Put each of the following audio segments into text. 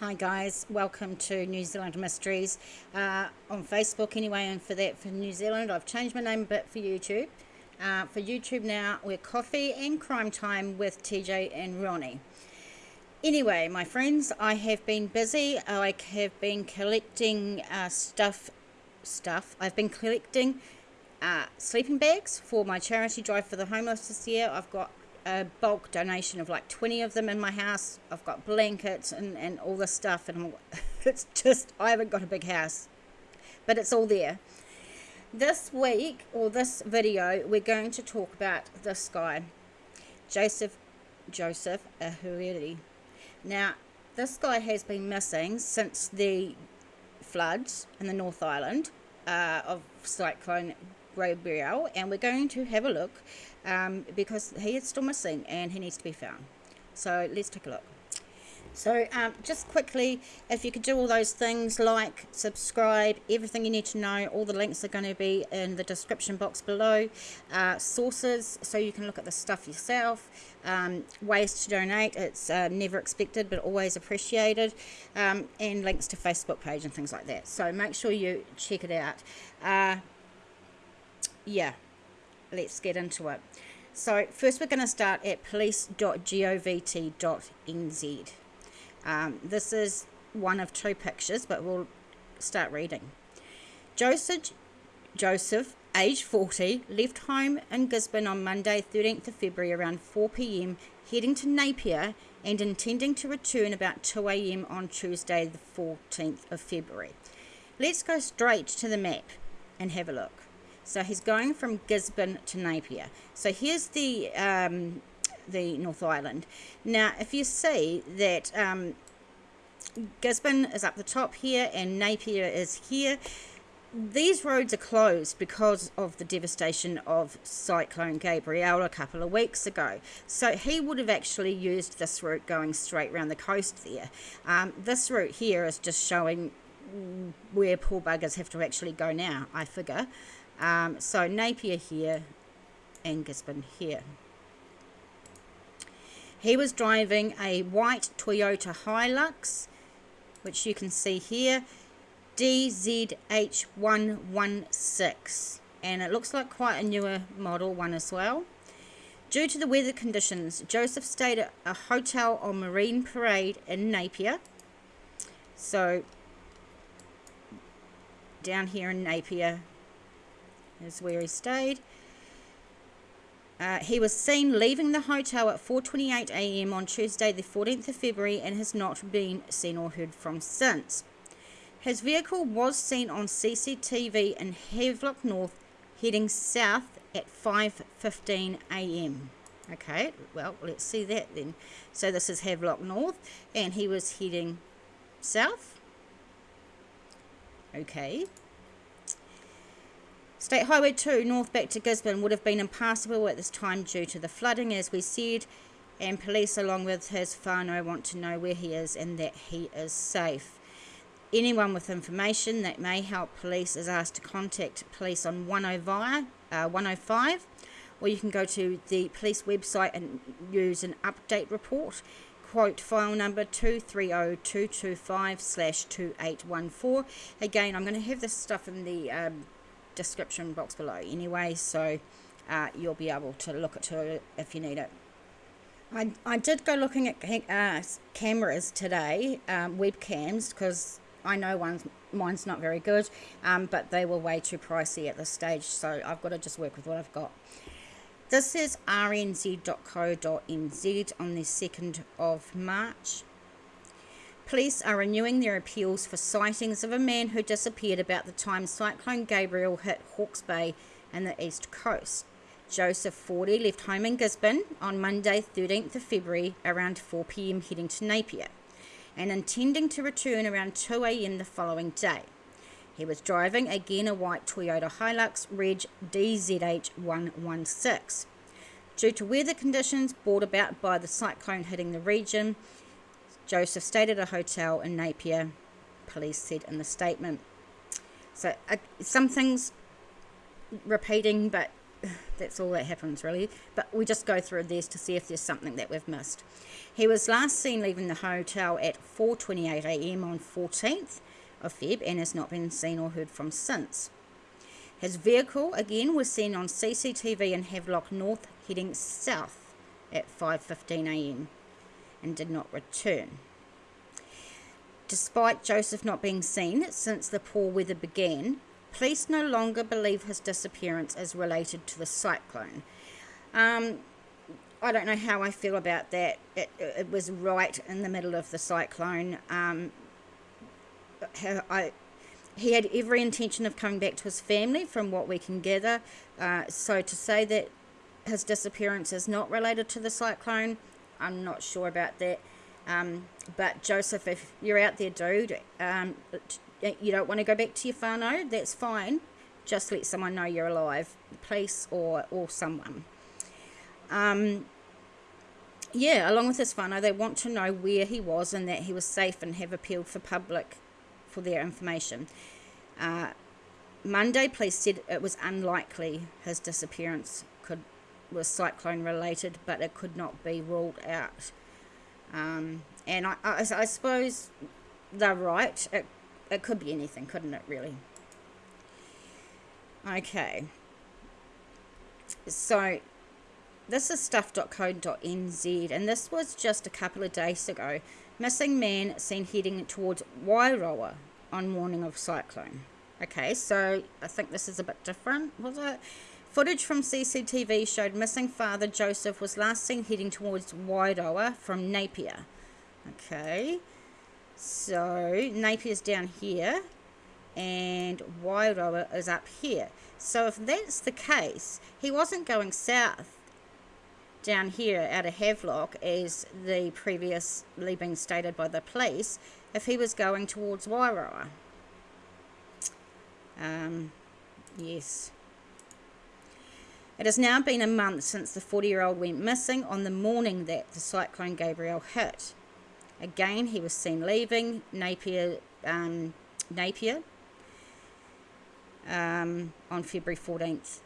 Hi guys, welcome to New Zealand Mysteries uh, on Facebook anyway and for that for New Zealand I've changed my name a bit for YouTube. Uh, for YouTube now we're Coffee and Crime Time with TJ and Ronnie. Anyway my friends I have been busy, I have been collecting uh, stuff, stuff, I've been collecting uh, sleeping bags for my charity drive for the homeless this year. I've got a bulk donation of like 20 of them in my house. I've got blankets and, and all this stuff, and it's just, I haven't got a big house, but it's all there. This week, or this video, we're going to talk about this guy, Joseph, Joseph Ahuriri. Now, this guy has been missing since the floods in the North Island uh, of Cyclone Gabrielle, and we're going to have a look um, because he is still missing and he needs to be found. So let's take a look. So um, just quickly, if you could do all those things, like, subscribe, everything you need to know, all the links are going to be in the description box below. Uh, sources, so you can look at the stuff yourself. Um, ways to donate, it's uh, never expected but always appreciated. Um, and links to Facebook page and things like that. So make sure you check it out. Uh, yeah, let's get into it. So first we're going to start at police.govt.nz. Um, this is one of two pictures, but we'll start reading. Joseph, Joseph, age 40, left home in Gisborne on Monday, 13th of February around 4pm, heading to Napier and intending to return about 2am on Tuesday, the 14th of February. Let's go straight to the map and have a look. So he's going from Gisborne to Napier. So here's the um, the North Island. Now, if you see that um, Gisborne is up the top here and Napier is here, these roads are closed because of the devastation of Cyclone Gabrielle a couple of weeks ago. So he would have actually used this route going straight around the coast there. Um, this route here is just showing where poor buggers have to actually go now, I figure. Um, so Napier here and Gisborne here. He was driving a white Toyota Hilux, which you can see here, DZH116. And it looks like quite a newer model one as well. Due to the weather conditions, Joseph stayed at a hotel on Marine Parade in Napier. So, down here in Napier, is where he stayed. Uh, he was seen leaving the hotel at 4.28 a.m. on Tuesday the 14th of February and has not been seen or heard from since. His vehicle was seen on CCTV in Havelock North heading south at 5.15 a.m. Okay, well, let's see that then. So this is Havelock North and he was heading south. Okay, State Highway 2 north back to Gisborne would have been impassable at this time due to the flooding, as we said, and police, along with his whānau, want to know where he is and that he is safe. Anyone with information that may help police is asked to contact police on 105, uh, 105 or you can go to the police website and use an update report. Quote file number 230225 slash 2814 again i'm going to have this stuff in the um, description box below anyway, so uh, you'll be able to look at it if you need it. I, I did go looking at uh, cameras today, um, webcams, because I know one's, mine's not very good, um, but they were way too pricey at this stage, so I've got to just work with what I've got. This is rnz.co.nz on the 2nd of March. Police are renewing their appeals for sightings of a man who disappeared about the time Cyclone Gabrielle hit Hawke's Bay and the east coast. Joseph Fordy left home in Gisborne on Monday 13th of February around 4pm heading to Napier and intending to return around 2am the following day. He was driving again a white Toyota Hilux Reg DZH116. Due to weather conditions brought about by the cyclone hitting the region, Joseph stayed at a hotel in Napier, police said in the statement. So uh, some things repeating, but that's all that happens really. But we just go through this to see if there's something that we've missed. He was last seen leaving the hotel at 4:28 a.m. on 14th of Feb and has not been seen or heard from since. His vehicle again was seen on CCTV in Havelock North heading south at 5:15 a.m. and did not return. Despite Joseph not being seen since the poor weather began, police no longer believe his disappearance is related to the cyclone. Um, I don't know how I feel about that. It, it was right in the middle of the cyclone. Um, I, he had every intention of coming back to his family, from what we can gather. Uh, so to say that his disappearance is not related to the cyclone, I'm not sure about that. Um, but Joseph, if you're out there, dude, um, you don't want to go back to your whānau, that's fine. Just let someone know you're alive, police or, or someone. Um, yeah, along with his whānau, they want to know where he was and that he was safe and have appealed for public for their information. Uh, Monday, police said it was unlikely his disappearance could was cyclone related, but it could not be ruled out. Um, and I, I, I suppose they're right. It, it could be anything, couldn't it, really? Okay. So, this is stuff.co.nz, and this was just a couple of days ago. Missing man seen heading towards Wairoa on morning of cyclone. Okay, so I think this is a bit different, was it? Footage from CCTV showed missing father Joseph was last seen heading towards Wairoa from Napier. Okay, so Napier's down here and Wairoa is up here. So if that's the case, he wasn't going south down here out of Havelock as the previously been stated by the police if he was going towards Wairoa. Um, yes. It has now been a month since the 40 year old went missing on the morning that the cyclone Gabrielle hit. Again, he was seen leaving Napier, um, Napier um, on February 14th.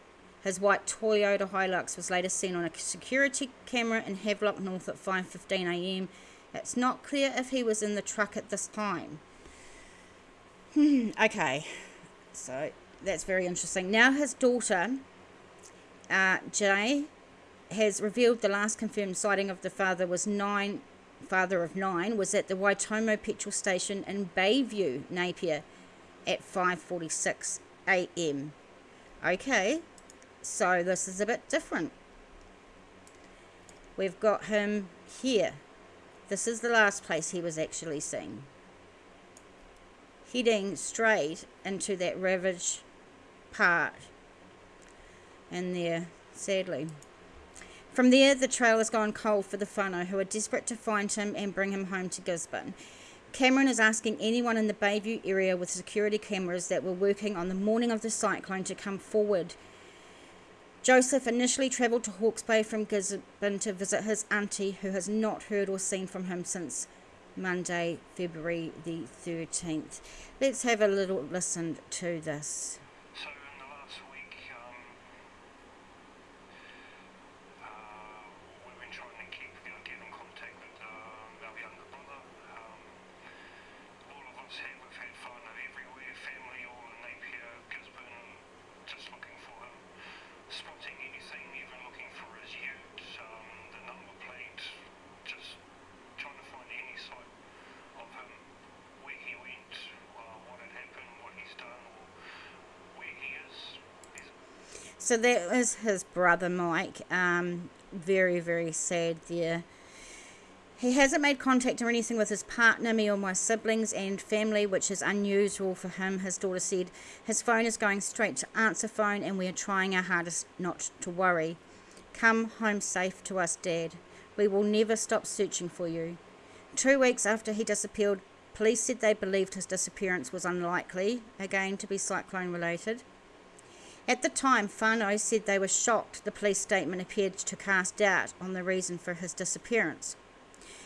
His white Toyota Hilux was later seen on a security camera in Havelock North at 5.15am. It's not clear if he was in the truck at this time. Hmm, okay, so that's very interesting. Now his daughter uh, Jay has revealed the last confirmed sighting of the father was nine, father of nine, was at the Waitomo petrol station in Bayview, Napier, at 5:46 a.m. Okay, so this is a bit different. We've got him here. This is the last place he was actually seen. Heading straight into that ravaged part and there, sadly. From there, the trail has gone cold for the whānau, who are desperate to find him and bring him home to Gisborne. Cameron is asking anyone in the Bayview area with security cameras that were working on the morning of the cyclone to come forward. Joseph initially travelled to Hawke's Bay from Gisborne to visit his auntie, who has not heard or seen from him since Monday, February the 13th. Let's have a little listen to this. So that was his brother Mike. Um, very, very sad there. He hasn't made contact or anything with his partner, me or my siblings and family, which is unusual for him, his daughter said. His phone is going straight to answer phone and we are trying our hardest not to worry. Come home safe to us, Dad. We will never stop searching for you. Two weeks after he disappeared, police said they believed his disappearance was unlikely, again to be cyclone related. At the time, whānau said they were shocked the police statement appeared to cast doubt on the reason for his disappearance.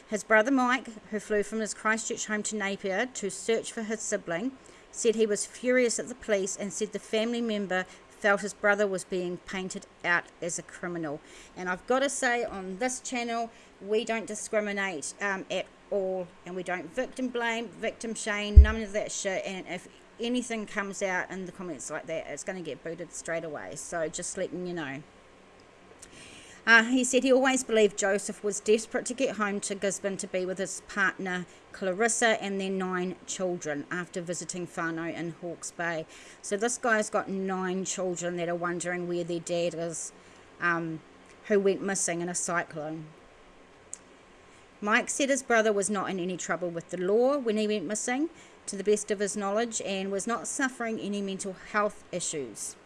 His brother Mike, who flew from his Christchurch home to Napier to search for his sibling, said he was furious at the police and said the family member felt his brother was being painted out as a criminal. And I've got to say, on this channel, we don't discriminate um, at all, and we don't victim blame, victim shame, none of that shit. And if anything comes out in the comments like that, it's going to get booted straight away. So just letting you know. Uh, he said he always believed Joseph was desperate to get home to Gisborne to be with his partner Clarissa and their nine children after visiting whānau in Hawke's Bay. So this guy's got nine children that are wondering where their dad is, um, who went missing in a cyclone. Mike said his brother was not in any trouble with the law when he went missing, to the best of his knowledge, and was not suffering any mental health issues.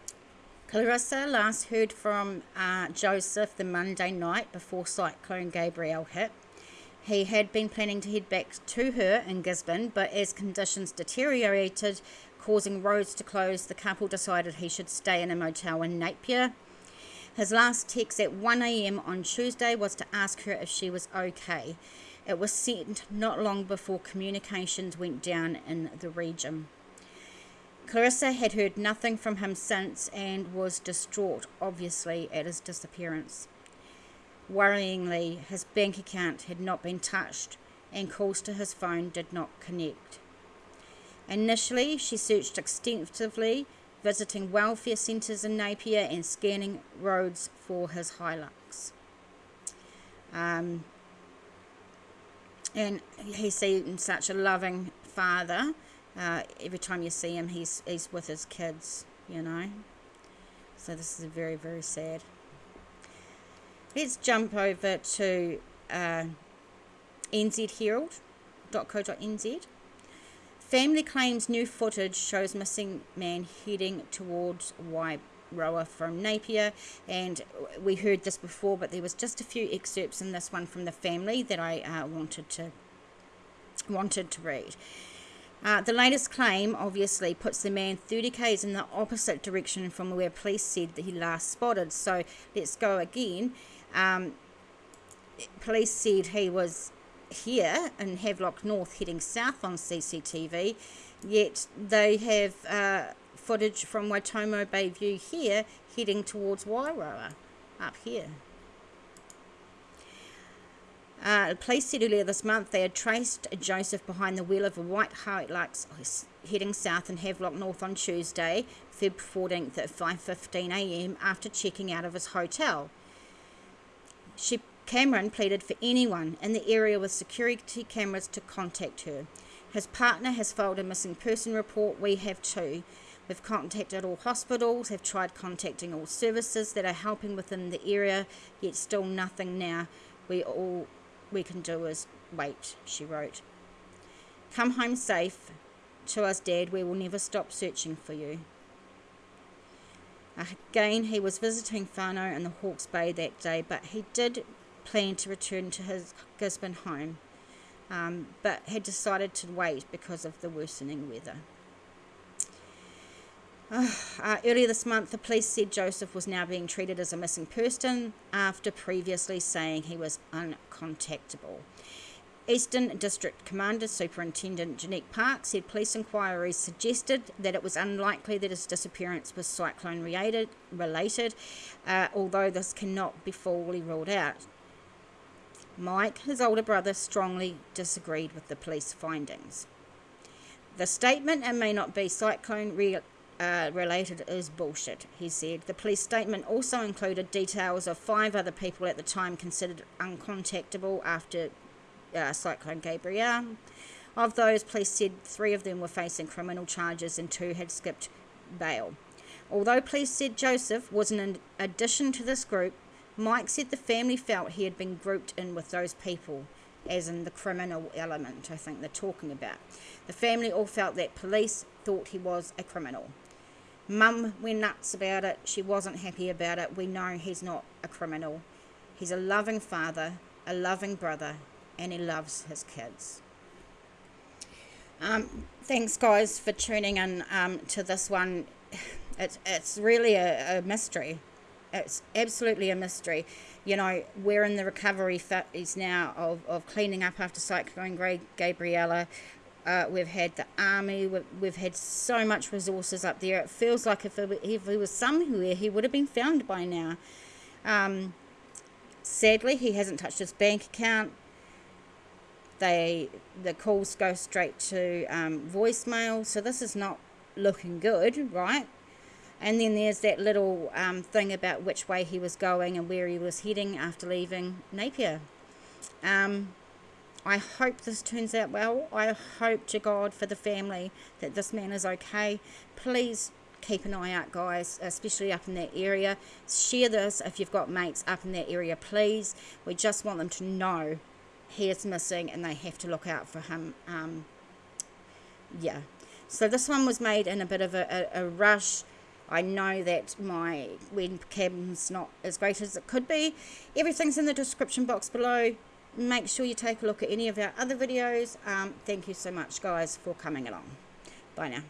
Clarissa last heard from uh, Joseph the Monday night before Cyclone Gabrielle hit. He had been planning to head back to her in Gisborne, but as conditions deteriorated, causing roads to close, the couple decided he should stay in a motel in Napier. His last text at 1am on Tuesday was to ask her if she was okay. It was sent not long before communications went down in the region. Clarissa had heard nothing from him since and was distraught, obviously, at his disappearance. Worryingly, his bank account had not been touched and calls to his phone did not connect. Initially, she searched extensively, visiting welfare centres in Napier and scanning roads for his Hilux. Um, and he seemed such a loving father uh, every time you see him, he's he's with his kids, you know. So this is very very sad. Let's jump over to uh, nzherald.co.nz. Family claims new footage shows missing man heading towards Wairoa from Napier, and we heard this before, but there was just a few excerpts in this one from the family that I uh, wanted to wanted to read. Uh, the latest claim obviously puts the man 30 k's in the opposite direction from where police said that he last spotted. So let's go again. Um, police said he was here in Havelock North heading south on CCTV, yet they have uh, footage from Waitomo Bay View here heading towards Wairoa up here. Uh, police said earlier this month they had traced Joseph behind the wheel of a white Hilux heading south in Havelock North on Tuesday, Feb 14th at 5.15am after checking out of his hotel. She, Cameron pleaded for anyone in the area with security cameras to contact her. His partner has filed a missing person report. We have too. We've contacted all hospitals, have tried contacting all services that are helping within the area, yet still nothing now. We all we can do is wait, she wrote. Come home safe to us, Dad. We will never stop searching for you. Again, he was visiting whānau in the Hawke's Bay that day, but he did plan to return to his Gisborne home, um, but had decided to wait because of the worsening weather. Uh, earlier this month, the police said Joseph was now being treated as a missing person after previously saying he was uncontactable. Eastern District Commander Superintendent Jeanette Park said police inquiries suggested that it was unlikely that his disappearance was cyclone related, related uh, although this cannot be fully ruled out. Mike, his older brother, strongly disagreed with the police findings. The statement, and may not be cyclone re uh, related is bullshit, he said. The police statement also included details of five other people at the time considered uncontactable after uh, Cyclone Gabrielle. Of those, police said three of them were facing criminal charges and two had skipped bail. Although police said Joseph was an addition to this group, Mike said the family felt he had been grouped in with those people, as in the criminal element, I think they're talking about. The family all felt that police thought he was a criminal. Mum went nuts about it. She wasn't happy about it. We know he's not a criminal. He's a loving father, a loving brother, and he loves his kids. Um, thanks, guys, for tuning in um, to this one. It's, it's really a, a mystery. It's absolutely a mystery. You know, we're in the recovery phase now of, of cleaning up after Cyclone Gabriella uh, we've had the army, we've, we've, had so much resources up there. It feels like if, it, if he was somewhere, he would have been found by now. Um, sadly, he hasn't touched his bank account. They The calls go straight to um, voicemail, so this is not looking good, right? And then there's that little um, thing about which way he was going and where he was heading after leaving Napier. Um, I hope this turns out well. I hope to God for the family that this man is okay. Please keep an eye out, guys, especially up in that area. Share this if you've got mates up in that area, please. We just want them to know he is missing and they have to look out for him. Um, yeah. So this one was made in a bit of a, a, a rush. I know that my webcam's not as great as it could be. Everything's in the description box below make sure you take a look at any of our other videos. Um, thank you so much, guys, for coming along. Bye now.